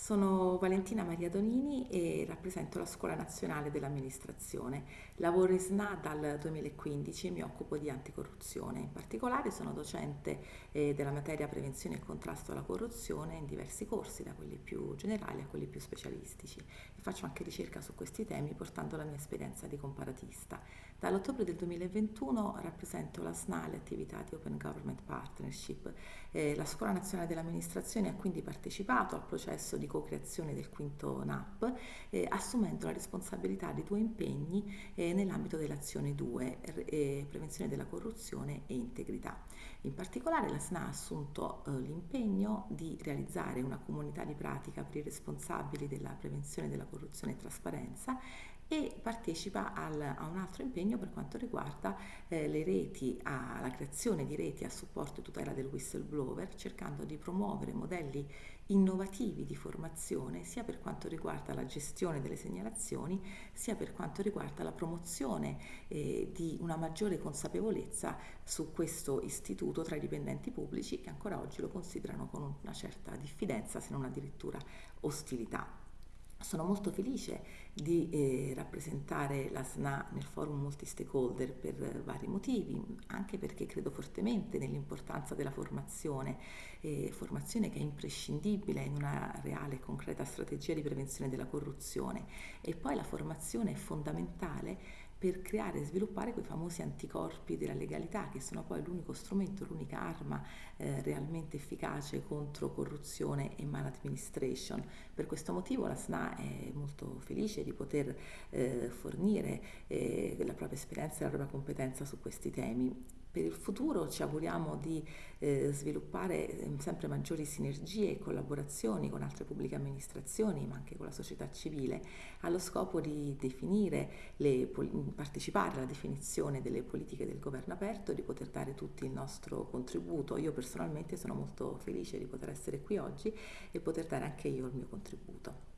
Sono Valentina Maria Donini e rappresento la Scuola Nazionale dell'Amministrazione. Lavoro in SNA dal 2015 e mi occupo di anticorruzione. In particolare sono docente eh, della materia prevenzione e contrasto alla corruzione in diversi corsi, da quelli più generali a quelli più specialistici. Faccio anche ricerca su questi temi portando la mia esperienza di comparatista. Dall'ottobre del 2021 rappresento la SNA e le attività di Open Government Partnership. Eh, la Scuola Nazionale dell'Amministrazione ha quindi partecipato al processo di co-creazione del quinto NAP, eh, assumendo la responsabilità di due impegni eh, nell'ambito dell'azione 2, eh, prevenzione della corruzione e integrità. In particolare la SNA ha assunto eh, l'impegno di realizzare una comunità di pratica per i responsabili della prevenzione della corruzione e trasparenza e partecipa al, a un altro impegno per quanto riguarda eh, le reti, a, la creazione di reti a supporto e tutela del whistleblower, cercando di promuovere modelli innovativi di formazione sia per quanto riguarda la gestione delle segnalazioni, sia per quanto riguarda la promozione eh, di una maggiore consapevolezza su questo istituto tra i dipendenti pubblici che ancora oggi lo considerano con una certa diffidenza, se non addirittura ostilità. Sono molto felice di eh, rappresentare la SNA nel forum multi-stakeholder per vari motivi, anche perché credo fortemente nell'importanza della formazione, eh, formazione che è imprescindibile in una reale e concreta strategia di prevenzione della corruzione. E poi la formazione è fondamentale per creare e sviluppare quei famosi anticorpi della legalità che sono poi l'unico strumento, l'unica arma eh, realmente efficace contro corruzione e maladministration. Per questo motivo la SNA è molto felice di poter eh, fornire eh, la propria esperienza e la propria competenza su questi temi per il futuro ci auguriamo di eh, sviluppare ehm, sempre maggiori sinergie e collaborazioni con altre pubbliche amministrazioni, ma anche con la società civile, allo scopo di definire le, partecipare alla definizione delle politiche del governo aperto e di poter dare tutti il nostro contributo. Io personalmente sono molto felice di poter essere qui oggi e poter dare anche io il mio contributo.